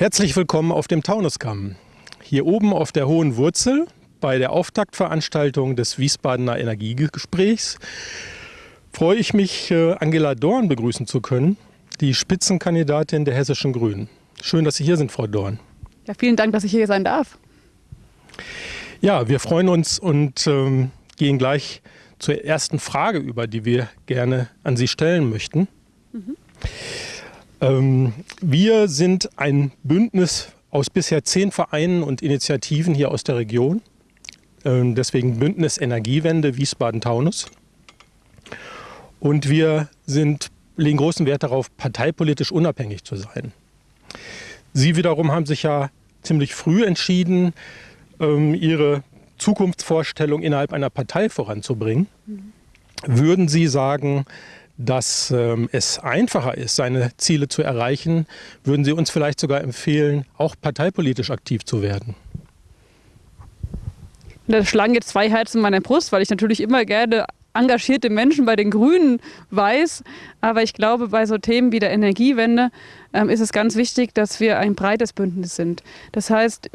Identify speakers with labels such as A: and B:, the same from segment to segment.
A: Herzlich willkommen auf dem Taunuskamm. Hier oben auf der Hohen Wurzel bei der Auftaktveranstaltung des Wiesbadener Energiegesprächs freue ich mich, äh, Angela Dorn begrüßen zu können, die Spitzenkandidatin der Hessischen Grünen. Schön, dass Sie hier sind, Frau Dorn.
B: Ja, vielen Dank, dass ich hier sein darf.
A: Ja, wir freuen uns und ähm, gehen gleich zur ersten Frage über, die wir gerne an Sie stellen möchten. Mhm. Ähm, wir sind ein Bündnis aus bisher zehn Vereinen und Initiativen hier aus der Region. Ähm, deswegen Bündnis Energiewende Wiesbaden-Taunus. Und wir sind, legen großen Wert darauf, parteipolitisch unabhängig zu sein. Sie wiederum haben sich ja ziemlich früh entschieden, ähm, Ihre Zukunftsvorstellung innerhalb einer Partei voranzubringen. Mhm. Würden Sie sagen, dass ähm, es einfacher ist, seine Ziele zu erreichen, würden Sie uns vielleicht sogar empfehlen, auch parteipolitisch aktiv zu werden?
B: Da schlagen jetzt zwei Herzen in meiner Brust, weil ich natürlich immer gerne engagierte Menschen bei den Grünen weiß. Aber ich glaube, bei so Themen wie der Energiewende ähm, ist es ganz wichtig, dass wir ein breites Bündnis sind. Das heißt,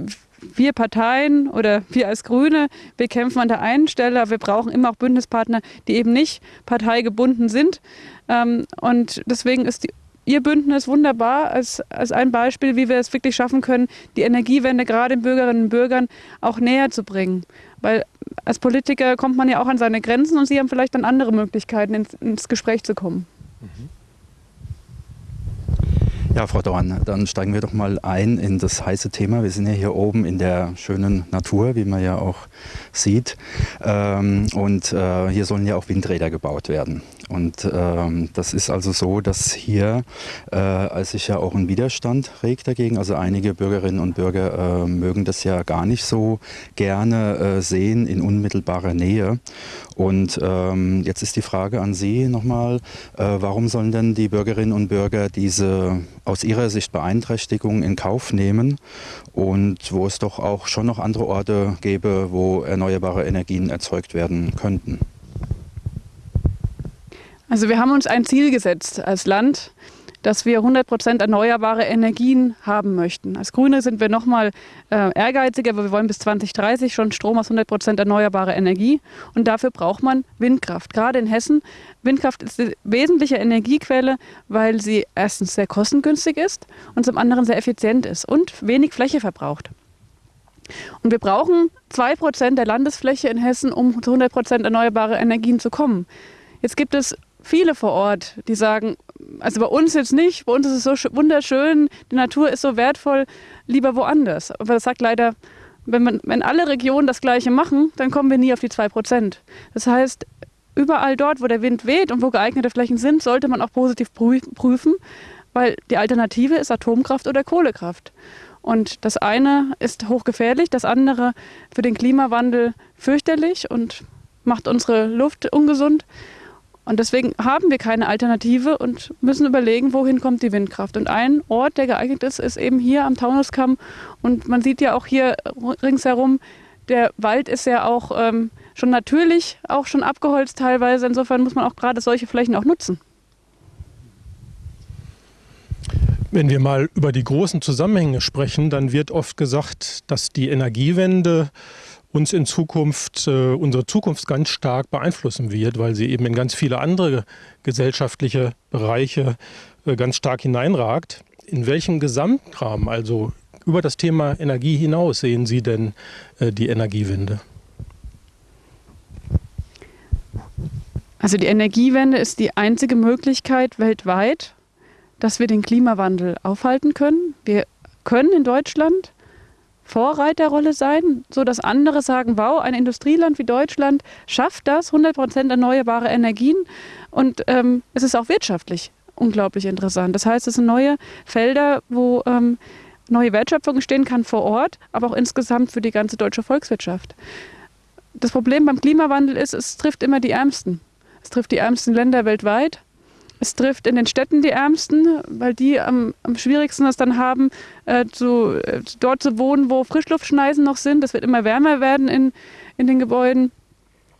B: wir Parteien oder wir als Grüne, wir kämpfen an der einen Stelle, aber wir brauchen immer auch Bündnispartner, die eben nicht parteigebunden sind. Ähm, und deswegen ist die Ihr Bündnis wunderbar als, als ein Beispiel, wie wir es wirklich schaffen können, die Energiewende gerade den Bürgerinnen und Bürgern auch näher zu bringen. Weil als Politiker kommt man ja auch an seine Grenzen und Sie haben vielleicht dann andere Möglichkeiten, ins, ins Gespräch zu kommen. Mhm.
C: Ja, Frau Dorn, dann steigen wir doch mal ein in das heiße Thema. Wir sind ja hier oben in der schönen Natur, wie man ja auch sieht. Ähm, und äh, hier sollen ja auch Windräder gebaut werden. Und ähm, das ist also so, dass hier äh, sich ja auch ein Widerstand regt dagegen. Also einige Bürgerinnen und Bürger äh, mögen das ja gar nicht so gerne äh, sehen in unmittelbarer Nähe. Und ähm, jetzt ist die Frage an Sie nochmal, äh, warum sollen denn die Bürgerinnen und Bürger diese aus ihrer Sicht Beeinträchtigung in Kauf nehmen und wo es doch auch schon noch andere Orte gäbe, wo erneuerbare Energien erzeugt werden könnten?
B: Also wir haben uns ein Ziel gesetzt als Land, dass wir 100 Prozent erneuerbare Energien haben möchten. Als Grüne sind wir noch mal äh, ehrgeiziger, aber wir wollen bis 2030 schon Strom aus 100 Prozent erneuerbarer Energie. Und dafür braucht man Windkraft. Gerade in Hessen, Windkraft ist eine wesentliche Energiequelle, weil sie erstens sehr kostengünstig ist und zum anderen sehr effizient ist und wenig Fläche verbraucht. Und wir brauchen 2% der Landesfläche in Hessen, um zu 100% erneuerbare Energien zu kommen. Jetzt gibt es viele vor Ort, die sagen, also bei uns jetzt nicht, bei uns ist es so wunderschön, die Natur ist so wertvoll, lieber woanders. Aber das sagt leider, wenn, man, wenn alle Regionen das Gleiche machen, dann kommen wir nie auf die 2%. Das heißt, überall dort, wo der Wind weht und wo geeignete Flächen sind, sollte man auch positiv prüfen, weil die Alternative ist Atomkraft oder Kohlekraft. Und das eine ist hochgefährlich, das andere für den Klimawandel fürchterlich und macht unsere Luft ungesund. Und deswegen haben wir keine Alternative und müssen überlegen, wohin kommt die Windkraft. Und ein Ort, der geeignet ist, ist eben hier am Taunuskamm. Und man sieht ja auch hier ringsherum, der Wald ist ja auch ähm, schon natürlich, auch schon abgeholzt teilweise. Insofern muss man auch gerade solche Flächen auch nutzen.
A: Wenn wir mal über die großen Zusammenhänge sprechen, dann wird oft gesagt, dass die Energiewende uns in Zukunft, äh, unsere Zukunft ganz stark beeinflussen wird, weil sie eben in ganz viele andere gesellschaftliche Bereiche äh, ganz stark hineinragt. In welchem Gesamtrahmen, also über das Thema Energie hinaus, sehen Sie denn äh, die Energiewende?
B: Also die Energiewende ist die einzige Möglichkeit weltweit, dass wir den Klimawandel aufhalten können. Wir können in Deutschland Vorreiterrolle sein, sodass andere sagen, wow, ein Industrieland wie Deutschland schafft das, 100 Prozent erneuerbare Energien und ähm, es ist auch wirtschaftlich unglaublich interessant. Das heißt, es sind neue Felder, wo ähm, neue Wertschöpfung entstehen kann vor Ort, aber auch insgesamt für die ganze deutsche Volkswirtschaft. Das Problem beim Klimawandel ist, es trifft immer die Ärmsten. Es trifft die ärmsten Länder weltweit es trifft in den Städten die Ärmsten, weil die am, am schwierigsten es dann haben, äh, zu, äh, dort zu wohnen, wo Frischluftschneisen noch sind. Es wird immer wärmer werden in, in den Gebäuden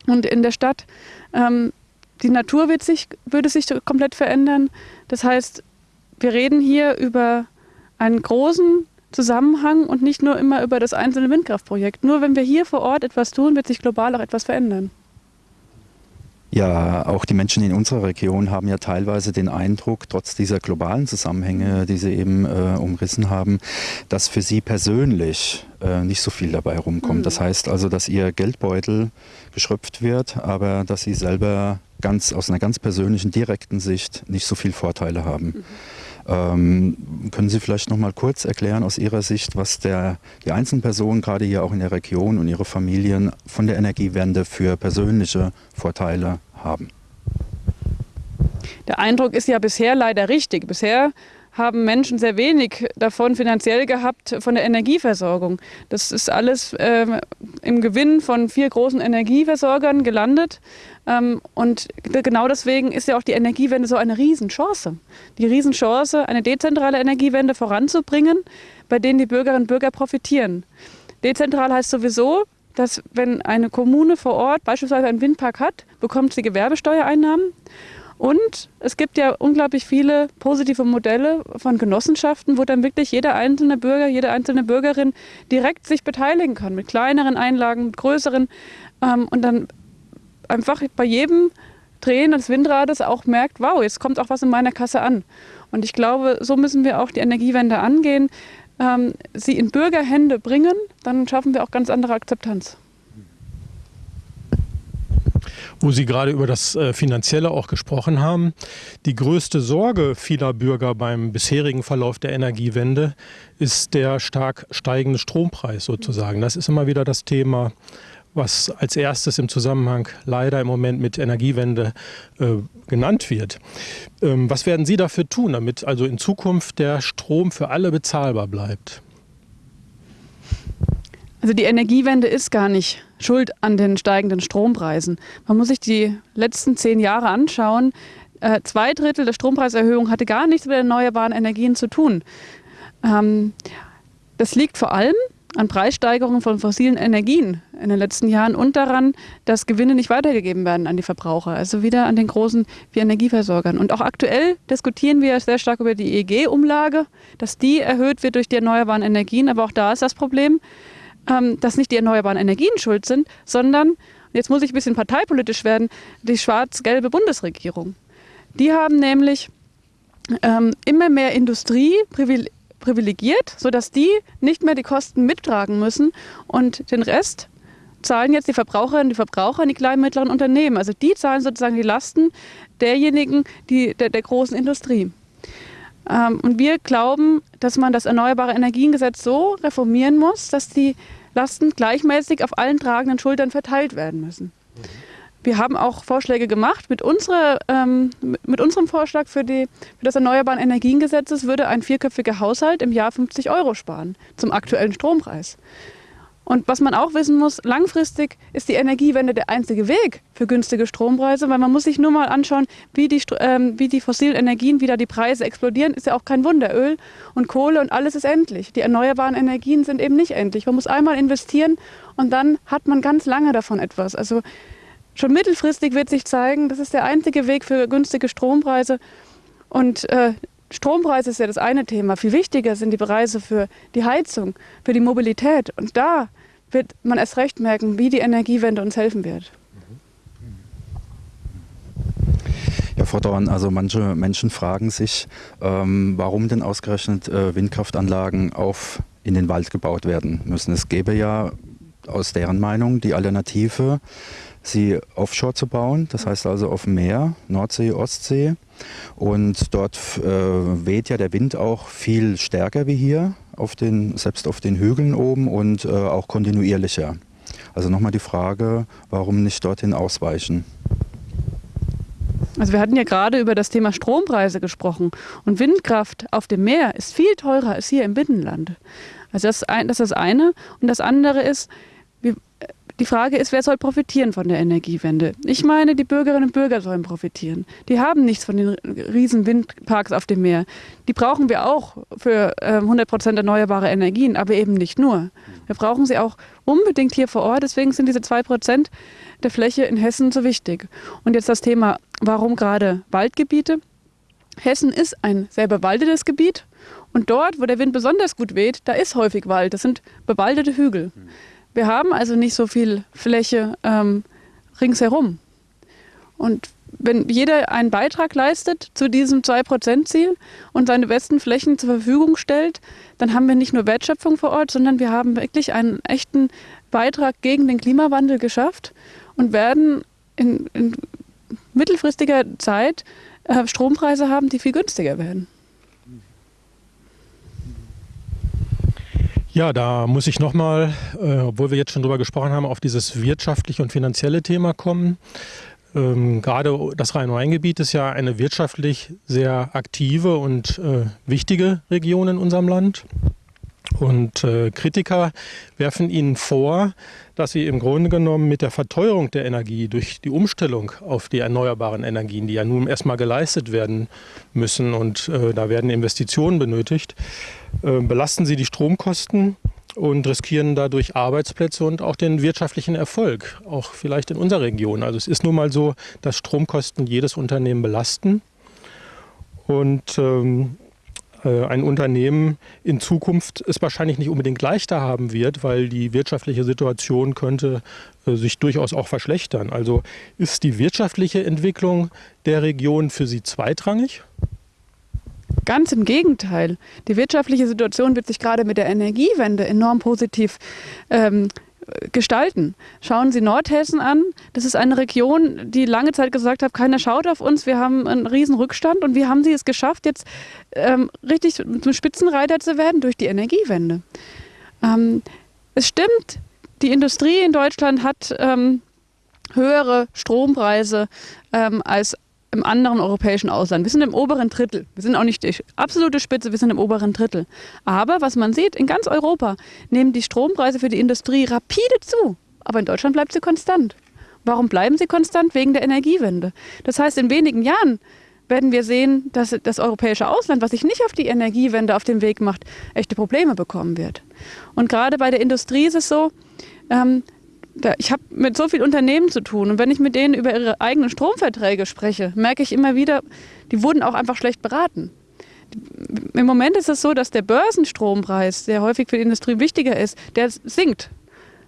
B: und in der Stadt. Ähm, die Natur wird sich, würde sich komplett verändern. Das heißt, wir reden hier über einen großen Zusammenhang und nicht nur immer über das einzelne Windkraftprojekt. Nur wenn wir hier vor Ort etwas tun, wird sich global auch etwas verändern.
C: Ja, auch die Menschen in unserer Region haben ja teilweise den Eindruck, trotz dieser globalen Zusammenhänge, die Sie eben äh, umrissen haben, dass für Sie persönlich äh, nicht so viel dabei rumkommt. Mhm. Das heißt also, dass Ihr Geldbeutel geschröpft wird, aber dass Sie selber ganz aus einer ganz persönlichen, direkten Sicht nicht so viel Vorteile haben. Mhm. Ähm, können Sie vielleicht noch mal kurz erklären aus Ihrer Sicht, was der, die einzelnen Personen gerade hier auch in der Region und ihre Familien von der Energiewende für persönliche Vorteile haben?
B: Der Eindruck ist ja bisher leider richtig. Bisher haben Menschen sehr wenig davon finanziell gehabt von der Energieversorgung. Das ist alles äh, im Gewinn von vier großen Energieversorgern gelandet. Ähm, und genau deswegen ist ja auch die Energiewende so eine Riesenchance. Die Riesenchance, eine dezentrale Energiewende voranzubringen, bei denen die Bürgerinnen und Bürger profitieren. Dezentral heißt sowieso, dass wenn eine Kommune vor Ort beispielsweise einen Windpark hat, bekommt sie Gewerbesteuereinnahmen. Und es gibt ja unglaublich viele positive Modelle von Genossenschaften, wo dann wirklich jeder einzelne Bürger, jede einzelne Bürgerin direkt sich beteiligen kann, mit kleineren Einlagen, mit größeren. Ähm, und dann einfach bei jedem Drehen des Windrades auch merkt, wow, jetzt kommt auch was in meiner Kasse an. Und ich glaube, so müssen wir auch die Energiewende angehen, ähm, sie in Bürgerhände bringen, dann schaffen wir auch ganz andere Akzeptanz
A: wo Sie gerade über das äh, Finanzielle auch gesprochen haben. Die größte Sorge vieler Bürger beim bisherigen Verlauf der Energiewende ist der stark steigende Strompreis sozusagen. Das ist immer wieder das Thema, was als erstes im Zusammenhang leider im Moment mit Energiewende äh, genannt wird. Ähm, was werden Sie dafür tun, damit also in Zukunft der Strom für alle bezahlbar bleibt?
B: Also die Energiewende ist gar nicht schuld an den steigenden Strompreisen. Man muss sich die letzten zehn Jahre anschauen. Äh, zwei Drittel der Strompreiserhöhung hatte gar nichts mit erneuerbaren Energien zu tun. Ähm, das liegt vor allem an Preissteigerungen von fossilen Energien in den letzten Jahren und daran, dass Gewinne nicht weitergegeben werden an die Verbraucher, also wieder an den großen wie Energieversorgern. Und auch aktuell diskutieren wir sehr stark über die EEG-Umlage, dass die erhöht wird durch die erneuerbaren Energien. Aber auch da ist das Problem, ähm, dass nicht die erneuerbaren Energien schuld sind, sondern, jetzt muss ich ein bisschen parteipolitisch werden, die schwarz-gelbe Bundesregierung. Die haben nämlich ähm, immer mehr Industrie privilegiert, sodass die nicht mehr die Kosten mittragen müssen und den Rest zahlen jetzt die Verbraucherinnen und die Verbraucher in die kleinen und mittleren Unternehmen. Also die zahlen sozusagen die Lasten derjenigen, die, der, der großen Industrie. Ähm, und wir glauben, dass man das Erneuerbare Energiengesetz so reformieren muss, dass die Lasten gleichmäßig auf allen tragenden Schultern verteilt werden müssen. Wir haben auch Vorschläge gemacht. Mit, unserer, ähm, mit unserem Vorschlag für, die, für das Erneuerbaren Energiengesetz würde ein vierköpfiger Haushalt im Jahr 50 Euro sparen zum aktuellen Strompreis. Und was man auch wissen muss, langfristig ist die Energiewende der einzige Weg für günstige Strompreise, weil man muss sich nur mal anschauen, wie die, ähm, wie die fossilen Energien wieder die Preise explodieren, ist ja auch kein Wunder. Öl und Kohle und alles ist endlich. Die erneuerbaren Energien sind eben nicht endlich. Man muss einmal investieren und dann hat man ganz lange davon etwas. Also schon mittelfristig wird sich zeigen, das ist der einzige Weg für günstige Strompreise. Und äh, Strompreis ist ja das eine Thema. Viel wichtiger sind die Preise für die Heizung, für die Mobilität. Und da wird man erst recht merken, wie die Energiewende uns helfen wird.
C: Ja, Frau Dorn, also manche Menschen fragen sich, ähm, warum denn ausgerechnet äh, Windkraftanlagen auf in den Wald gebaut werden müssen. Es gäbe ja aus deren Meinung die Alternative, sie offshore zu bauen, das heißt also auf dem Meer, Nordsee, Ostsee. Und dort äh, weht ja der Wind auch viel stärker wie hier, auf den, selbst auf den Hügeln oben und äh, auch kontinuierlicher. Also nochmal die Frage, warum nicht dorthin ausweichen?
B: Also wir hatten ja gerade über das Thema Strompreise gesprochen und Windkraft auf dem Meer ist viel teurer als hier im Binnenland. Also das, das ist das eine. Und das andere ist, die Frage ist, wer soll profitieren von der Energiewende? Ich meine, die Bürgerinnen und Bürger sollen profitieren. Die haben nichts von den riesen Windparks auf dem Meer. Die brauchen wir auch für äh, 100 Prozent erneuerbare Energien, aber eben nicht nur. Wir brauchen sie auch unbedingt hier vor Ort. Deswegen sind diese zwei Prozent der Fläche in Hessen so wichtig. Und jetzt das Thema, warum gerade Waldgebiete? Hessen ist ein sehr bewaldetes Gebiet Und dort, wo der Wind besonders gut weht, da ist häufig Wald. Das sind bewaldete Hügel. Wir haben also nicht so viel Fläche ähm, ringsherum. Und wenn jeder einen Beitrag leistet zu diesem 2%-Ziel und seine besten Flächen zur Verfügung stellt, dann haben wir nicht nur Wertschöpfung vor Ort, sondern wir haben wirklich einen echten Beitrag gegen den Klimawandel geschafft und werden in, in mittelfristiger Zeit äh, Strompreise haben, die viel günstiger werden.
A: Ja, da muss ich nochmal, äh, obwohl wir jetzt schon drüber gesprochen haben, auf dieses wirtschaftliche und finanzielle Thema kommen. Ähm, gerade das Rhein-Main-Gebiet ist ja eine wirtschaftlich sehr aktive und äh, wichtige Region in unserem Land. Und äh, Kritiker werfen ihnen vor, dass sie im Grunde genommen mit der Verteuerung der Energie durch die Umstellung auf die erneuerbaren Energien, die ja nun erstmal geleistet werden müssen und äh, da werden Investitionen benötigt, äh, belasten sie die Stromkosten und riskieren dadurch Arbeitsplätze und auch den wirtschaftlichen Erfolg, auch vielleicht in unserer Region. Also es ist nun mal so, dass Stromkosten jedes Unternehmen belasten. Und ähm, äh, ein Unternehmen in Zukunft es wahrscheinlich nicht unbedingt leichter haben wird, weil die wirtschaftliche Situation könnte äh, sich durchaus auch verschlechtern. Also ist die wirtschaftliche Entwicklung der Region für Sie zweitrangig?
B: Ganz im Gegenteil. Die wirtschaftliche Situation wird sich gerade mit der Energiewende enorm positiv ähm, gestalten. Schauen Sie Nordhessen an. Das ist eine Region, die lange Zeit gesagt hat, keiner schaut auf uns. Wir haben einen riesen Rückstand und wie haben Sie es geschafft, jetzt ähm, richtig zum Spitzenreiter zu werden durch die Energiewende? Ähm, es stimmt, die Industrie in Deutschland hat ähm, höhere Strompreise ähm, als im anderen europäischen Ausland. Wir sind im oberen Drittel. Wir sind auch nicht die absolute Spitze, wir sind im oberen Drittel. Aber was man sieht, in ganz Europa nehmen die Strompreise für die Industrie rapide zu. Aber in Deutschland bleibt sie konstant. Warum bleiben sie konstant? Wegen der Energiewende. Das heißt, in wenigen Jahren werden wir sehen, dass das europäische Ausland, was sich nicht auf die Energiewende auf den Weg macht, echte Probleme bekommen wird. Und gerade bei der Industrie ist es so, ähm, ich habe mit so vielen Unternehmen zu tun und wenn ich mit denen über ihre eigenen Stromverträge spreche, merke ich immer wieder, die wurden auch einfach schlecht beraten. Im Moment ist es so, dass der Börsenstrompreis, der häufig für die Industrie wichtiger ist, der sinkt.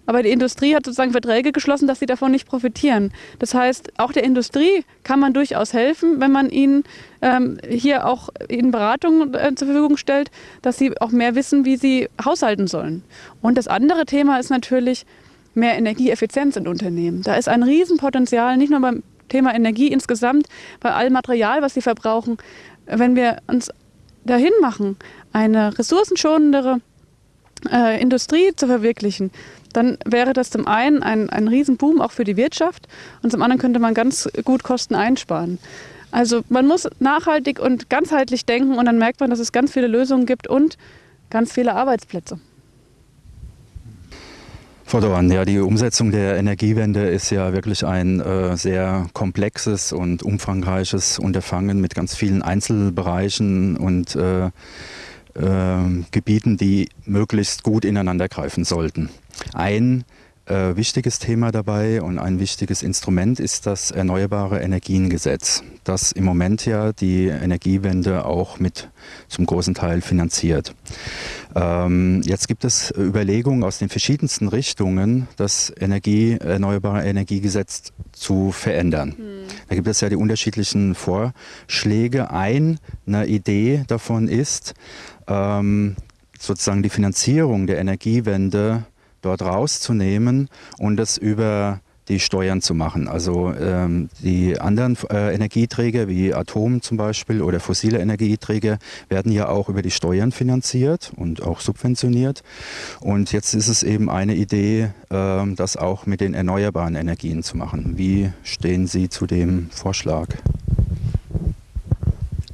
B: Aber die Industrie hat sozusagen Verträge geschlossen, dass sie davon nicht profitieren. Das heißt, auch der Industrie kann man durchaus helfen, wenn man ihnen ähm, hier auch in Beratungen äh, zur Verfügung stellt, dass sie auch mehr wissen, wie sie haushalten sollen. Und das andere Thema ist natürlich, mehr Energieeffizienz in Unternehmen. Da ist ein Riesenpotenzial, nicht nur beim Thema Energie insgesamt, bei allem Material, was sie verbrauchen. Wenn wir uns dahin machen, eine ressourcenschonendere äh, Industrie zu verwirklichen, dann wäre das zum einen ein, ein Riesenboom auch für die Wirtschaft und zum anderen könnte man ganz gut Kosten einsparen. Also man muss nachhaltig und ganzheitlich denken und dann merkt man, dass es ganz viele Lösungen gibt und ganz viele Arbeitsplätze.
C: Frau Dorn, ja, die Umsetzung der Energiewende ist ja wirklich ein äh, sehr komplexes und umfangreiches Unterfangen mit ganz vielen Einzelbereichen und äh, äh, Gebieten, die möglichst gut ineinander greifen sollten. Ein äh, wichtiges Thema dabei und ein wichtiges Instrument ist das Erneuerbare Energiengesetz, das im Moment ja die Energiewende auch mit zum großen Teil finanziert. Ähm, jetzt gibt es Überlegungen aus den verschiedensten Richtungen, das Energie, Erneuerbare Energiegesetz zu verändern. Hm. Da gibt es ja die unterschiedlichen Vorschläge. Eine Idee davon ist, ähm, sozusagen die Finanzierung der Energiewende dort rauszunehmen und das über die Steuern zu machen. Also ähm, die anderen äh, Energieträger wie Atom zum Beispiel oder fossile Energieträger werden ja auch über die Steuern finanziert und auch subventioniert. Und jetzt ist es eben eine Idee, äh, das auch mit den erneuerbaren Energien zu machen. Wie stehen Sie zu dem Vorschlag?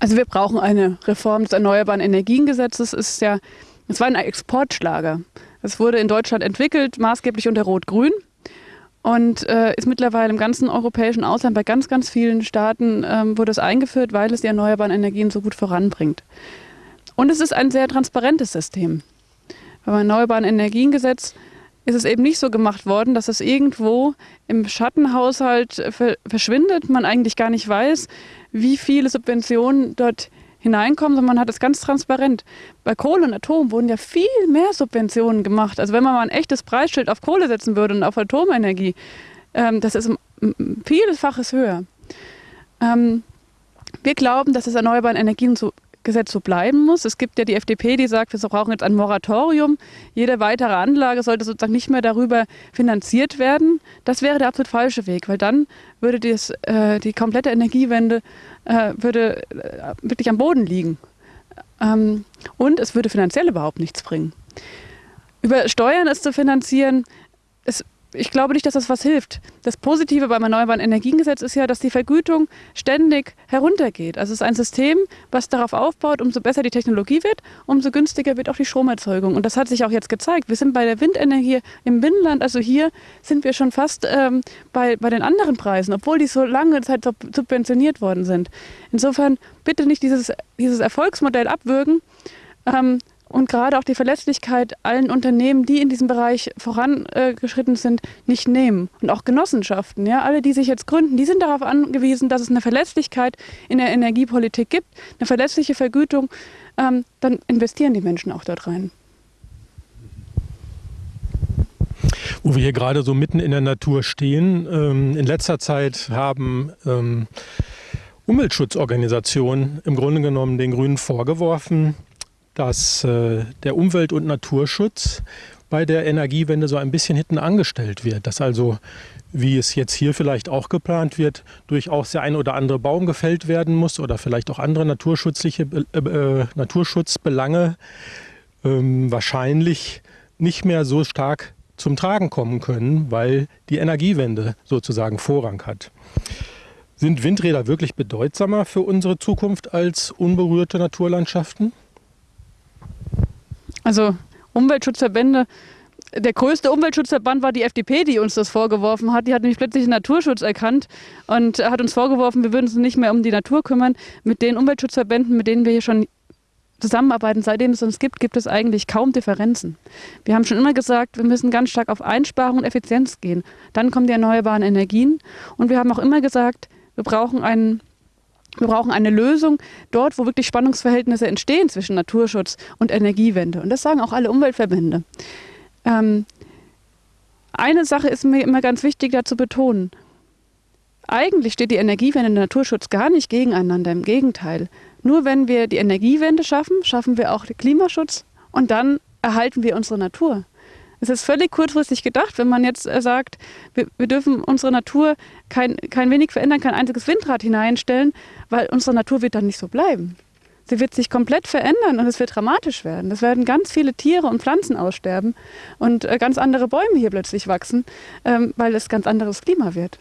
B: Also wir brauchen eine Reform des Erneuerbaren Energiengesetzes. Es ist ja, es war ein Exportschlager. Es wurde in Deutschland entwickelt, maßgeblich unter Rot-Grün und äh, ist mittlerweile im ganzen europäischen Ausland bei ganz, ganz vielen Staaten ähm, wurde es eingeführt, weil es die erneuerbaren Energien so gut voranbringt. Und es ist ein sehr transparentes System. Beim Erneuerbaren Energiengesetz ist es eben nicht so gemacht worden, dass es irgendwo im Schattenhaushalt verschwindet, man eigentlich gar nicht weiß, wie viele Subventionen dort hineinkommen, sondern man hat es ganz transparent. Bei Kohle und Atom wurden ja viel mehr Subventionen gemacht. Also wenn man mal ein echtes Preisschild auf Kohle setzen würde und auf Atomenergie, ähm, das ist vielfaches höher. Ähm, wir glauben, dass das erneuerbaren Energien so Gesetz so bleiben muss. Es gibt ja die FDP, die sagt, wir brauchen jetzt ein Moratorium. Jede weitere Anlage sollte sozusagen nicht mehr darüber finanziert werden. Das wäre der absolut falsche Weg, weil dann würde das, äh, die komplette Energiewende äh, würde, äh, wirklich am Boden liegen. Ähm, und es würde finanziell überhaupt nichts bringen. Über Steuern es zu finanzieren, es ich glaube nicht, dass das was hilft. Das Positive beim Erneuerbaren Energiengesetz ist ja, dass die Vergütung ständig heruntergeht. Also es ist ein System, was darauf aufbaut, umso besser die Technologie wird, umso günstiger wird auch die Stromerzeugung. Und das hat sich auch jetzt gezeigt. Wir sind bei der Windenergie im Binnenland, also hier sind wir schon fast ähm, bei, bei den anderen Preisen, obwohl die so lange Zeit subventioniert worden sind. Insofern bitte nicht dieses, dieses Erfolgsmodell abwürgen. Ähm, und gerade auch die Verlässlichkeit allen Unternehmen, die in diesem Bereich vorangeschritten sind, nicht nehmen. Und auch Genossenschaften, ja, alle, die sich jetzt gründen, die sind darauf angewiesen, dass es eine Verlässlichkeit in der Energiepolitik gibt, eine verlässliche Vergütung. Ähm, dann investieren die Menschen auch dort rein.
A: Wo wir hier gerade so mitten in der Natur stehen, ähm, in letzter Zeit haben ähm, Umweltschutzorganisationen im Grunde genommen den Grünen vorgeworfen, dass äh, der Umwelt- und Naturschutz bei der Energiewende so ein bisschen hinten angestellt wird. Dass also, wie es jetzt hier vielleicht auch geplant wird, durchaus der ein oder andere Baum gefällt werden muss oder vielleicht auch andere naturschutzliche äh, äh, Naturschutzbelange ähm, wahrscheinlich nicht mehr so stark zum Tragen kommen können, weil die Energiewende sozusagen Vorrang hat. Sind Windräder wirklich bedeutsamer für unsere Zukunft als unberührte Naturlandschaften?
B: Also Umweltschutzverbände, der größte Umweltschutzverband war die FDP, die uns das vorgeworfen hat. Die hat nämlich plötzlich den Naturschutz erkannt und hat uns vorgeworfen, wir würden uns nicht mehr um die Natur kümmern. Mit den Umweltschutzverbänden, mit denen wir hier schon zusammenarbeiten, seitdem es uns gibt, gibt es eigentlich kaum Differenzen. Wir haben schon immer gesagt, wir müssen ganz stark auf Einsparung und Effizienz gehen. Dann kommen die erneuerbaren Energien. Und wir haben auch immer gesagt, wir brauchen einen wir brauchen eine Lösung dort, wo wirklich Spannungsverhältnisse entstehen zwischen Naturschutz und Energiewende. Und das sagen auch alle Umweltverbände. Ähm, eine Sache ist mir immer ganz wichtig da zu betonen. Eigentlich steht die Energiewende und der Naturschutz gar nicht gegeneinander. Im Gegenteil. Nur wenn wir die Energiewende schaffen, schaffen wir auch den Klimaschutz und dann erhalten wir unsere Natur. Es ist völlig kurzfristig gedacht, wenn man jetzt äh, sagt, wir, wir, dürfen unsere Natur kein, kein wenig verändern, kein einziges Windrad hineinstellen, weil unsere Natur wird dann nicht so bleiben. Sie wird sich komplett verändern und es wird dramatisch werden. Es werden ganz viele Tiere und Pflanzen aussterben und äh, ganz andere Bäume hier plötzlich wachsen, ähm, weil es ganz anderes Klima wird.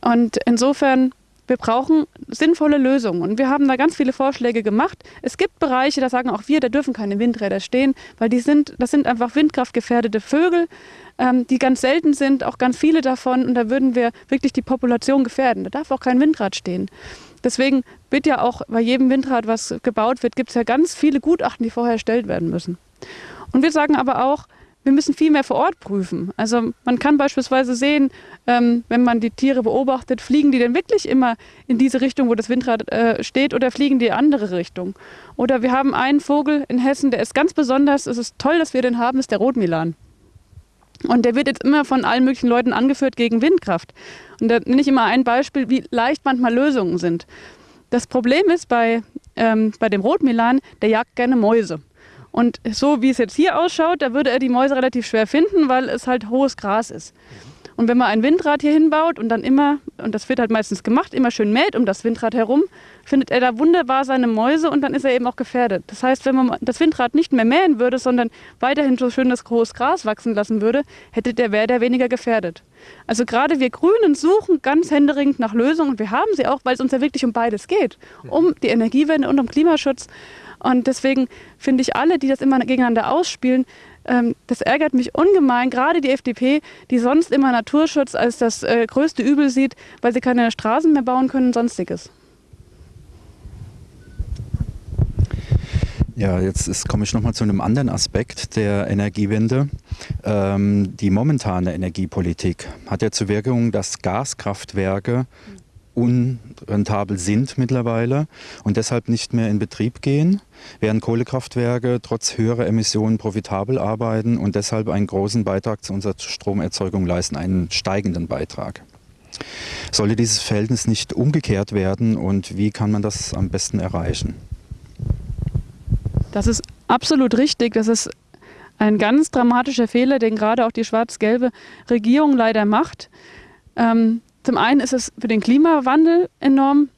B: Und insofern wir brauchen sinnvolle Lösungen. Und wir haben da ganz viele Vorschläge gemacht. Es gibt Bereiche, da sagen auch wir, da dürfen keine Windräder stehen, weil die sind, das sind einfach windkraftgefährdete Vögel, ähm, die ganz selten sind, auch ganz viele davon. Und da würden wir wirklich die Population gefährden. Da darf auch kein Windrad stehen. Deswegen wird ja auch bei jedem Windrad, was gebaut wird, gibt es ja ganz viele Gutachten, die vorher erstellt werden müssen. Und wir sagen aber auch, wir müssen viel mehr vor Ort prüfen. Also man kann beispielsweise sehen, ähm, wenn man die Tiere beobachtet, fliegen die denn wirklich immer in diese Richtung, wo das Windrad äh, steht, oder fliegen die in andere Richtung? Oder wir haben einen Vogel in Hessen, der ist ganz besonders, es ist toll, dass wir den haben, ist der Rotmilan. Und der wird jetzt immer von allen möglichen Leuten angeführt gegen Windkraft. Und da nenne ich immer ein Beispiel, wie leicht manchmal Lösungen sind. Das Problem ist bei, ähm, bei dem Rotmilan, der jagt gerne Mäuse. Und so wie es jetzt hier ausschaut, da würde er die Mäuse relativ schwer finden, weil es halt hohes Gras ist. Und wenn man ein Windrad hier hinbaut und dann immer, und das wird halt meistens gemacht, immer schön mäht um das Windrad herum, findet er da wunderbar seine Mäuse und dann ist er eben auch gefährdet. Das heißt, wenn man das Windrad nicht mehr mähen würde, sondern weiterhin so schönes hohes Gras wachsen lassen würde, hätte der wäre der weniger gefährdet. Also gerade wir Grünen suchen ganz händeringend nach Lösungen und wir haben sie auch, weil es uns ja wirklich um beides geht. Um die Energiewende und um Klimaschutz. Und deswegen finde ich alle, die das immer gegeneinander ausspielen, ähm, das ärgert mich ungemein, gerade die FDP, die sonst immer Naturschutz als das äh, größte Übel sieht, weil sie keine Straßen mehr bauen können und sonstiges.
C: Ja, jetzt komme ich nochmal zu einem anderen Aspekt der Energiewende. Ähm, die momentane Energiepolitik hat ja zur Wirkung, dass Gaskraftwerke unrentabel sind mittlerweile und deshalb nicht mehr in Betrieb gehen, während Kohlekraftwerke trotz höherer Emissionen profitabel arbeiten und deshalb einen großen Beitrag zu unserer Stromerzeugung leisten, einen steigenden Beitrag. Sollte dieses Verhältnis nicht umgekehrt werden und wie kann man das am besten erreichen?
B: Das ist absolut richtig. Das ist ein ganz dramatischer Fehler, den gerade auch die schwarz-gelbe Regierung leider macht. Ähm, zum einen ist es für den Klimawandel enorm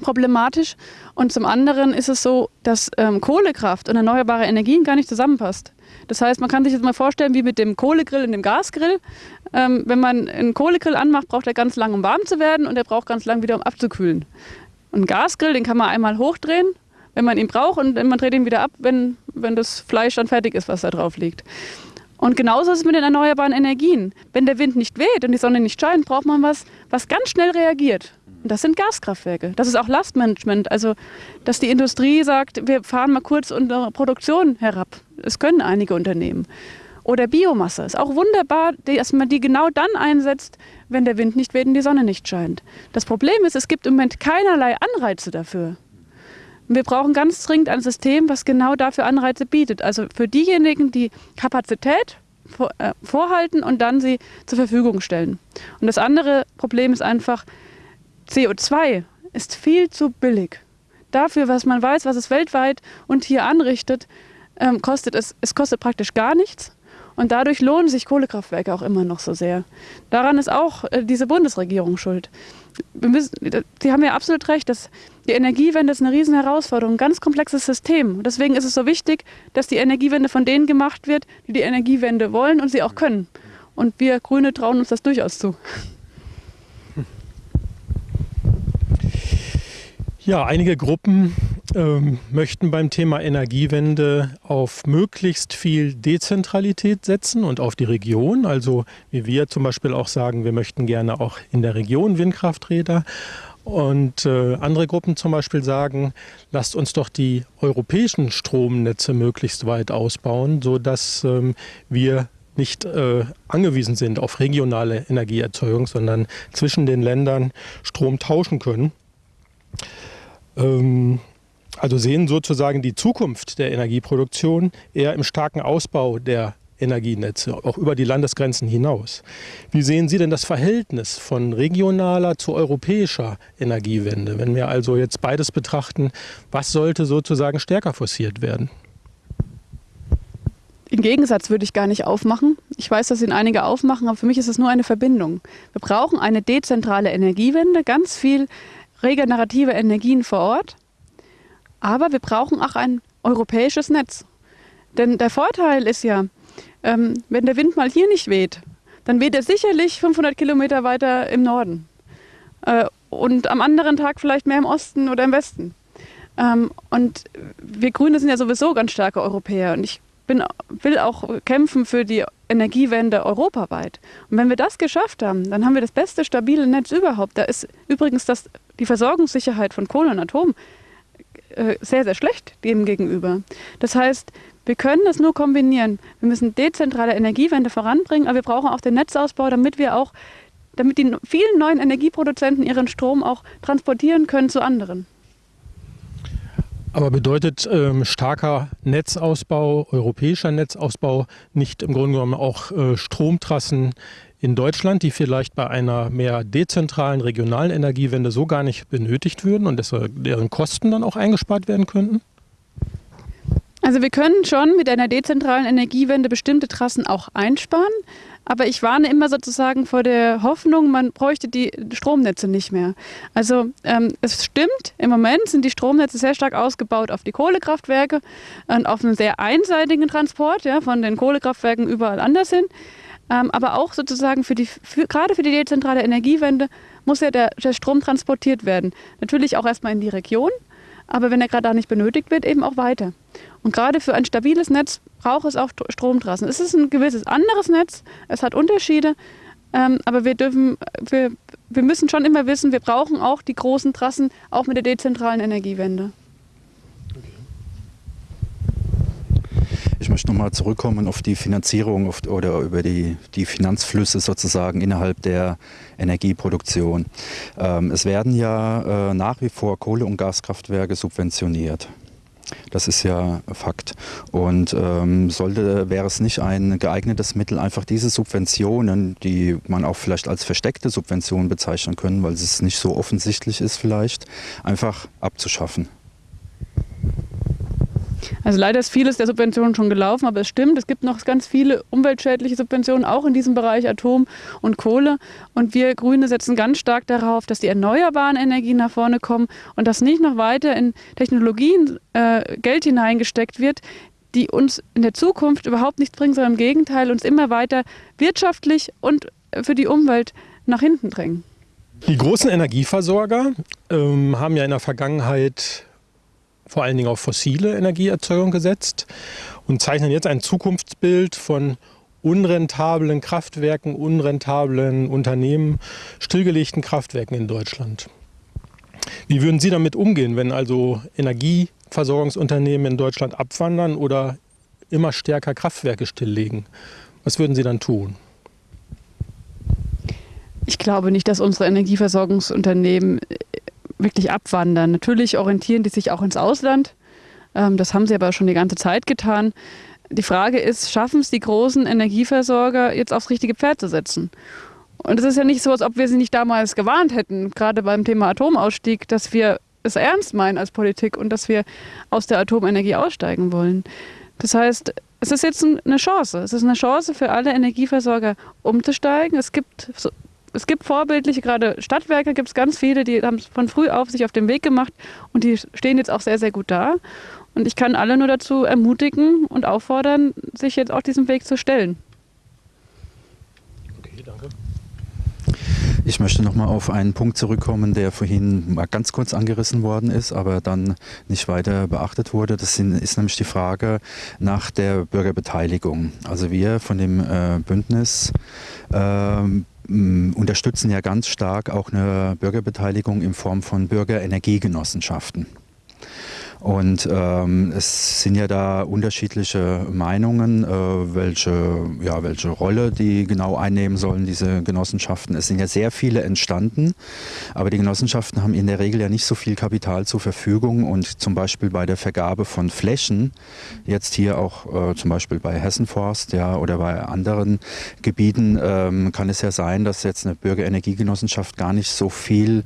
B: problematisch und zum anderen ist es so, dass ähm, Kohlekraft und erneuerbare Energien gar nicht zusammenpasst. Das heißt, man kann sich jetzt mal vorstellen, wie mit dem Kohlegrill und dem Gasgrill. Ähm, wenn man einen Kohlegrill anmacht, braucht er ganz lang, um warm zu werden und er braucht ganz lang wieder, um abzukühlen. Und einen Gasgrill, den kann man einmal hochdrehen, wenn man ihn braucht und man dreht ihn wieder ab, wenn, wenn das Fleisch dann fertig ist, was da drauf liegt. Und genauso ist es mit den erneuerbaren Energien. Wenn der Wind nicht weht und die Sonne nicht scheint, braucht man was, was ganz schnell reagiert. Und das sind Gaskraftwerke. Das ist auch Lastmanagement. Also, dass die Industrie sagt, wir fahren mal kurz unsere Produktion herab. Das können einige Unternehmen. Oder Biomasse. Ist auch wunderbar, dass man die genau dann einsetzt, wenn der Wind nicht weht und die Sonne nicht scheint. Das Problem ist, es gibt im Moment keinerlei Anreize dafür. Wir brauchen ganz dringend ein System, was genau dafür Anreize bietet. Also für diejenigen, die Kapazität äh, vorhalten und dann sie zur Verfügung stellen. Und das andere Problem ist einfach, CO2 ist viel zu billig. Dafür, was man weiß, was es weltweit und hier anrichtet, ähm, kostet es, es kostet praktisch gar nichts. Und dadurch lohnen sich Kohlekraftwerke auch immer noch so sehr. Daran ist auch äh, diese Bundesregierung schuld. Müssen, Sie haben ja absolut recht, dass die Energiewende ist eine riesen Herausforderung, ein ganz komplexes System. deswegen ist es so wichtig, dass die Energiewende von denen gemacht wird, die die Energiewende wollen und sie auch können. Und wir Grüne trauen uns das durchaus zu.
A: Ja, einige Gruppen ähm, möchten beim Thema Energiewende auf möglichst viel Dezentralität setzen und auf die Region. Also wie wir zum Beispiel auch sagen, wir möchten gerne auch in der Region Windkrafträder. Und äh, andere Gruppen zum Beispiel sagen, lasst uns doch die europäischen Stromnetze möglichst weit ausbauen, sodass ähm, wir nicht äh, angewiesen sind auf regionale Energieerzeugung, sondern zwischen den Ländern Strom tauschen können. Ähm, also sehen sozusagen die Zukunft der Energieproduktion eher im starken Ausbau der Energienetze, auch über die Landesgrenzen hinaus. Wie sehen Sie denn das Verhältnis von regionaler zu europäischer Energiewende? Wenn wir also jetzt beides betrachten, was sollte sozusagen stärker forciert werden?
B: Den Gegensatz würde ich gar nicht aufmachen. Ich weiß, dass ihn einige aufmachen, aber für mich ist es nur eine Verbindung. Wir brauchen eine dezentrale Energiewende, ganz viel regenerative Energien vor Ort, aber wir brauchen auch ein europäisches Netz. Denn der Vorteil ist ja, ähm, wenn der Wind mal hier nicht weht, dann weht er sicherlich 500 Kilometer weiter im Norden. Äh, und am anderen Tag vielleicht mehr im Osten oder im Westen. Ähm, und wir Grüne sind ja sowieso ganz starke Europäer. Und ich bin, will auch kämpfen für die Energiewende europaweit. Und wenn wir das geschafft haben, dann haben wir das beste stabile Netz überhaupt. Da ist übrigens das, die Versorgungssicherheit von Kohle und Atom äh, sehr, sehr schlecht dem gegenüber. Das heißt, wir können das nur kombinieren. Wir müssen dezentrale Energiewende voranbringen, aber wir brauchen auch den Netzausbau, damit wir auch, damit die vielen neuen Energieproduzenten ihren Strom auch transportieren können zu anderen.
A: Aber bedeutet ähm, starker Netzausbau, europäischer Netzausbau nicht im Grunde genommen auch äh, Stromtrassen in Deutschland, die vielleicht bei einer mehr dezentralen regionalen Energiewende so gar nicht benötigt würden und deren Kosten dann auch eingespart werden könnten?
B: Also wir können schon mit einer dezentralen Energiewende bestimmte Trassen auch einsparen, aber ich warne immer sozusagen vor der Hoffnung, man bräuchte die Stromnetze nicht mehr. Also ähm, es stimmt, im Moment sind die Stromnetze sehr stark ausgebaut auf die Kohlekraftwerke und auf einen sehr einseitigen Transport ja, von den Kohlekraftwerken überall anders hin. Ähm, aber auch sozusagen für die, für, gerade für die dezentrale Energiewende muss ja der, der Strom transportiert werden. Natürlich auch erstmal in die Region, aber wenn er gerade da nicht benötigt wird, eben auch weiter. Und gerade für ein stabiles Netz braucht es auch Stromtrassen. Es ist ein gewisses anderes Netz, es hat Unterschiede, ähm, aber wir dürfen, wir, wir müssen schon immer wissen, wir brauchen auch die großen Trassen, auch mit der dezentralen Energiewende.
C: Möchte nochmal zurückkommen auf die Finanzierung auf, oder über die, die Finanzflüsse sozusagen innerhalb der Energieproduktion. Ähm, es werden ja äh, nach wie vor Kohle- und Gaskraftwerke subventioniert. Das ist ja Fakt. Und ähm, sollte, wäre es nicht ein geeignetes Mittel, einfach diese Subventionen, die man auch vielleicht als versteckte Subventionen bezeichnen können, weil es nicht so offensichtlich ist vielleicht, einfach abzuschaffen?
B: Also leider ist vieles der Subventionen schon gelaufen, aber es stimmt, es gibt noch ganz viele umweltschädliche Subventionen, auch in diesem Bereich Atom und Kohle. Und wir Grüne setzen ganz stark darauf, dass die erneuerbaren Energien nach vorne kommen und dass nicht noch weiter in Technologien äh, Geld hineingesteckt wird, die uns in der Zukunft überhaupt nichts bringen, sondern im Gegenteil uns immer weiter wirtschaftlich und für die Umwelt nach hinten drängen.
A: Die großen Energieversorger ähm, haben ja in der Vergangenheit vor allen Dingen auf fossile Energieerzeugung gesetzt und zeichnen jetzt ein Zukunftsbild von unrentablen Kraftwerken, unrentablen Unternehmen, stillgelegten Kraftwerken in Deutschland. Wie würden Sie damit umgehen, wenn also Energieversorgungsunternehmen in Deutschland abwandern oder immer stärker Kraftwerke stilllegen? Was würden Sie dann tun?
B: Ich glaube nicht, dass unsere Energieversorgungsunternehmen wirklich abwandern. Natürlich orientieren die sich auch ins Ausland. Ähm, das haben sie aber schon die ganze Zeit getan. Die Frage ist, schaffen es die großen Energieversorger jetzt aufs richtige Pferd zu setzen? Und es ist ja nicht so, als ob wir sie nicht damals gewarnt hätten, gerade beim Thema Atomausstieg, dass wir es ernst meinen als Politik und dass wir aus der Atomenergie aussteigen wollen. Das heißt, es ist jetzt eine Chance. Es ist eine Chance für alle Energieversorger umzusteigen. Es gibt es gibt vorbildliche, gerade Stadtwerke gibt es ganz viele, die haben es von früh auf sich auf den Weg gemacht und die stehen jetzt auch sehr, sehr gut da. Und ich kann alle nur dazu ermutigen und auffordern, sich jetzt auch diesem Weg zu stellen.
C: Okay, danke. Ich möchte noch mal auf einen Punkt zurückkommen, der vorhin mal ganz kurz angerissen worden ist, aber dann nicht weiter beachtet wurde. Das ist nämlich die Frage nach der Bürgerbeteiligung. Also wir von dem äh, Bündnis äh, unterstützen ja ganz stark auch eine Bürgerbeteiligung in Form von Bürgerenergiegenossenschaften. Und ähm, es sind ja da unterschiedliche Meinungen, äh, welche, ja, welche Rolle die genau einnehmen sollen, diese Genossenschaften. Es sind ja sehr viele entstanden, aber die Genossenschaften haben in der Regel ja nicht so viel Kapital zur Verfügung und zum Beispiel bei der Vergabe von Flächen, jetzt hier auch äh, zum Beispiel bei Hessenforst ja, oder bei anderen Gebieten, ähm, kann es ja sein, dass jetzt eine Bürgerenergiegenossenschaft gar nicht so viel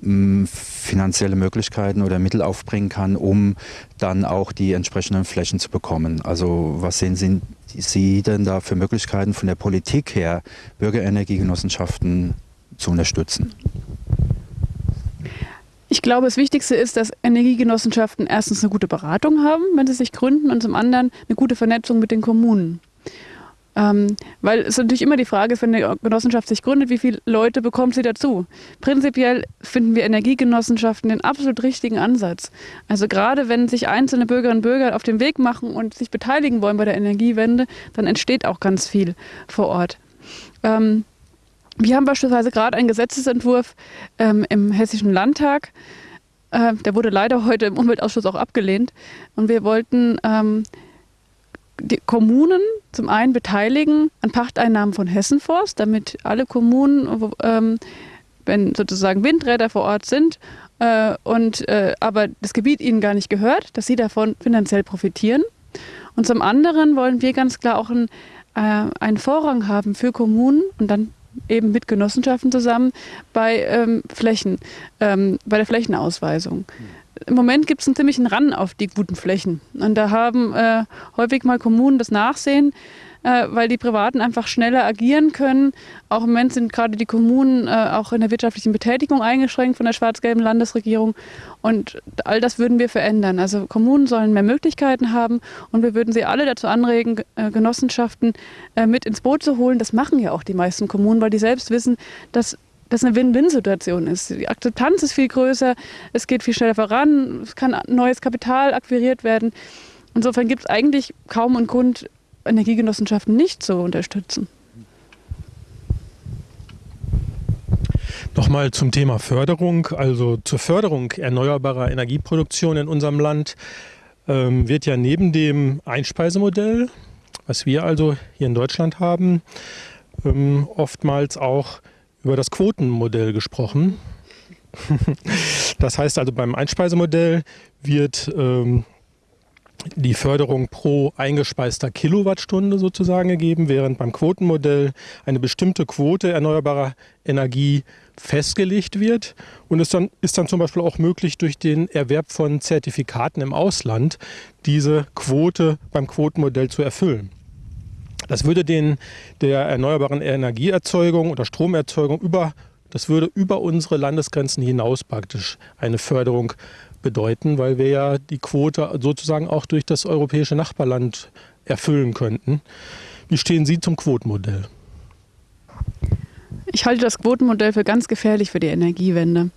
C: mh, finanzielle Möglichkeiten oder Mittel aufbringen kann, um um dann auch die entsprechenden Flächen zu bekommen. Also was sehen Sie, Sie denn da für Möglichkeiten von der Politik her, Bürgerenergiegenossenschaften zu unterstützen?
B: Ich glaube, das Wichtigste ist, dass Energiegenossenschaften erstens eine gute Beratung haben, wenn sie sich gründen, und zum anderen eine gute Vernetzung mit den Kommunen. Ähm, weil es natürlich immer die Frage ist, wenn eine Genossenschaft sich gründet, wie viele Leute bekommt sie dazu? Prinzipiell finden wir Energiegenossenschaften den absolut richtigen Ansatz. Also gerade wenn sich einzelne Bürgerinnen und Bürger auf den Weg machen und sich beteiligen wollen bei der Energiewende, dann entsteht auch ganz viel vor Ort. Ähm, wir haben beispielsweise gerade einen Gesetzesentwurf ähm, im Hessischen Landtag. Äh, der wurde leider heute im Umweltausschuss auch abgelehnt. Und wir wollten ähm, die Kommunen zum einen beteiligen an Pachteinnahmen von Hessenforst, damit alle Kommunen, ähm, wenn sozusagen Windräder vor Ort sind, äh, und äh, aber das Gebiet ihnen gar nicht gehört, dass sie davon finanziell profitieren. Und zum anderen wollen wir ganz klar auch ein, äh, einen Vorrang haben für Kommunen und dann eben mit Genossenschaften zusammen bei ähm, Flächen, ähm, bei der Flächenausweisung. Im Moment gibt es einen ziemlichen Ran auf die guten Flächen. Und da haben äh, häufig mal Kommunen das Nachsehen, äh, weil die Privaten einfach schneller agieren können. Auch im Moment sind gerade die Kommunen äh, auch in der wirtschaftlichen Betätigung eingeschränkt von der schwarz-gelben Landesregierung. Und all das würden wir verändern. Also Kommunen sollen mehr Möglichkeiten haben und wir würden sie alle dazu anregen, äh, Genossenschaften äh, mit ins Boot zu holen. Das machen ja auch die meisten Kommunen, weil die selbst wissen, dass das eine Win-Win-Situation ist. Die Akzeptanz ist viel größer, es geht viel schneller voran, es kann neues Kapital akquiriert werden. Insofern gibt es eigentlich kaum einen Grund, Energiegenossenschaften nicht zu unterstützen.
A: Nochmal zum Thema Förderung, also zur Förderung erneuerbarer Energieproduktion in unserem Land ähm, wird ja neben dem Einspeisemodell, was wir also hier in Deutschland haben, ähm, oftmals auch über das Quotenmodell gesprochen. das heißt also beim Einspeisemodell wird ähm, die Förderung pro eingespeister Kilowattstunde sozusagen gegeben, während beim Quotenmodell eine bestimmte Quote erneuerbarer Energie festgelegt wird. Und es dann, ist dann zum Beispiel auch möglich, durch den Erwerb von Zertifikaten im Ausland diese Quote beim Quotenmodell zu erfüllen. Das würde den der erneuerbaren Energieerzeugung oder Stromerzeugung über, das würde über unsere Landesgrenzen hinaus praktisch eine Förderung bedeuten, weil wir ja die Quote sozusagen auch durch das europäische Nachbarland erfüllen könnten. Wie stehen Sie zum Quotenmodell?
B: Ich halte das Quotenmodell für ganz gefährlich für die Energiewende.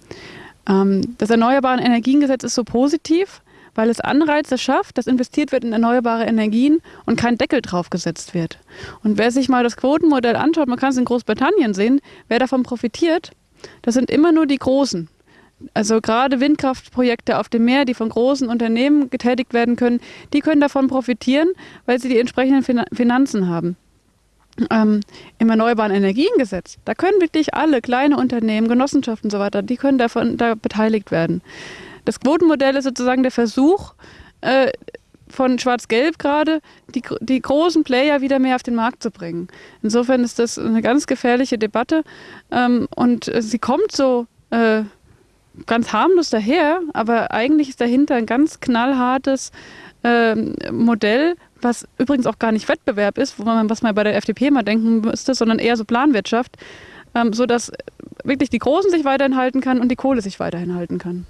B: Ähm, das Erneuerbaren Energiengesetz ist so positiv, weil es Anreize schafft, dass investiert wird in erneuerbare Energien und kein Deckel draufgesetzt wird. Und wer sich mal das Quotenmodell anschaut, man kann es in Großbritannien sehen, wer davon profitiert, das sind immer nur die Großen. Also gerade Windkraftprojekte auf dem Meer, die von großen Unternehmen getätigt werden können, die können davon profitieren, weil sie die entsprechenden Finanzen haben. Ähm, Im Erneuerbaren Energiengesetz, da können wirklich alle kleine Unternehmen, Genossenschaften und so weiter, die können davon da beteiligt werden. Das Quotenmodell ist sozusagen der Versuch äh, von Schwarz-Gelb gerade, die, die großen Player wieder mehr auf den Markt zu bringen. Insofern ist das eine ganz gefährliche Debatte ähm, und äh, sie kommt so äh, ganz harmlos daher, aber eigentlich ist dahinter ein ganz knallhartes äh, Modell, was übrigens auch gar nicht Wettbewerb ist, wo man, was man bei der FDP mal denken müsste, sondern eher so Planwirtschaft, ähm, sodass wirklich die Großen sich weiterhin halten kann und die Kohle sich weiterhin halten kann.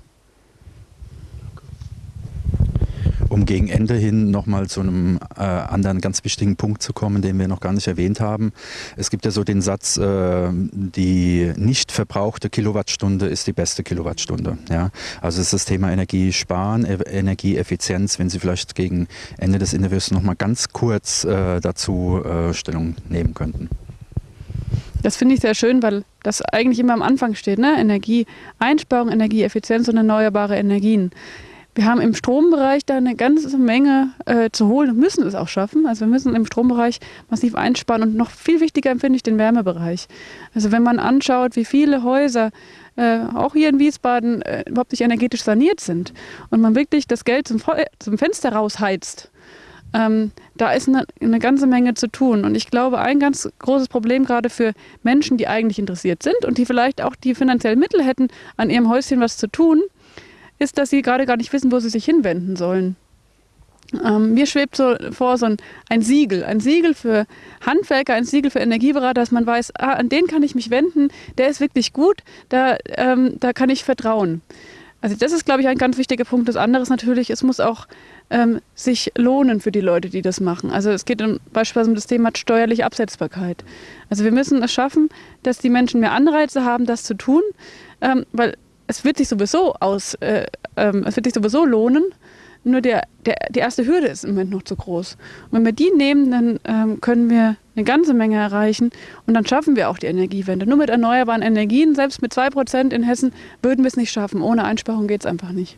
C: Um gegen Ende hin nochmal zu einem äh, anderen ganz wichtigen Punkt zu kommen, den wir noch gar nicht erwähnt haben. Es gibt ja so den Satz, äh, die nicht verbrauchte Kilowattstunde ist die beste Kilowattstunde. Ja? Also ist das Thema Energiesparen, e Energieeffizienz. Wenn Sie vielleicht gegen Ende des Interviews nochmal ganz kurz äh, dazu äh, Stellung nehmen könnten.
B: Das finde ich sehr schön, weil das eigentlich immer am Anfang steht, ne? Energieeinsparung, Energieeffizienz und erneuerbare Energien. Wir haben im Strombereich da eine ganze Menge äh, zu holen und müssen es auch schaffen. Also wir müssen im Strombereich massiv einsparen und noch viel wichtiger empfinde ich den Wärmebereich. Also wenn man anschaut, wie viele Häuser äh, auch hier in Wiesbaden äh, überhaupt nicht energetisch saniert sind und man wirklich das Geld zum, zum Fenster rausheizt, ähm, da ist eine, eine, ganze Menge zu tun. Und ich glaube, ein ganz großes Problem gerade für Menschen, die eigentlich interessiert sind und die vielleicht auch die finanziellen Mittel hätten, an ihrem Häuschen was zu tun, ist, dass sie gerade gar nicht wissen, wo sie sich hinwenden sollen. Ähm, mir schwebt so vor so ein, ein, Siegel, ein Siegel für Handwerker, ein Siegel für Energieberater, dass man weiß, ah, an den kann ich mich wenden, der ist wirklich gut, da, ähm, da kann ich vertrauen. Also das ist, glaube ich, ein ganz wichtiger Punkt. Das andere ist natürlich, es muss auch ähm, sich lohnen für die Leute, die das machen. Also es geht um, beispielsweise um das Thema steuerliche Absetzbarkeit. Also wir müssen es schaffen, dass die Menschen mehr Anreize haben, das zu tun, ähm, weil es wird sich sowieso aus, äh, ähm, es wird sich sowieso lohnen. Nur der, der, die erste Hürde ist im Moment noch zu groß. Und wenn wir die nehmen, dann ähm, können wir eine ganze Menge erreichen und dann schaffen wir auch die Energiewende. Nur mit erneuerbaren Energien, selbst mit 2% in Hessen, würden wir es nicht schaffen. Ohne Einsparung geht es einfach nicht.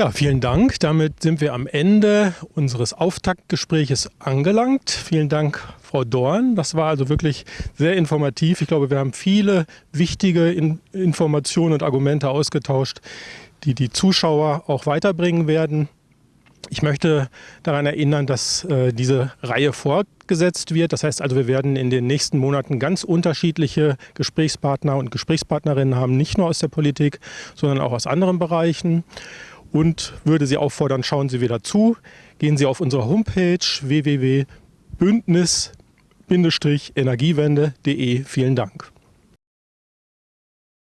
A: Ja, vielen Dank. Damit sind wir am Ende unseres Auftaktgespräches angelangt. Vielen Dank, Frau Dorn. Das war also wirklich sehr informativ. Ich glaube, wir haben viele wichtige In Informationen und Argumente ausgetauscht, die die Zuschauer auch weiterbringen werden. Ich möchte daran erinnern, dass äh, diese Reihe fortgesetzt wird. Das heißt also, wir werden in den nächsten Monaten ganz unterschiedliche Gesprächspartner und Gesprächspartnerinnen haben, nicht nur aus der Politik, sondern auch aus anderen Bereichen und würde Sie auffordern, schauen Sie wieder zu, gehen Sie auf unsere Homepage www.bündnis-energiewende.de. Vielen Dank.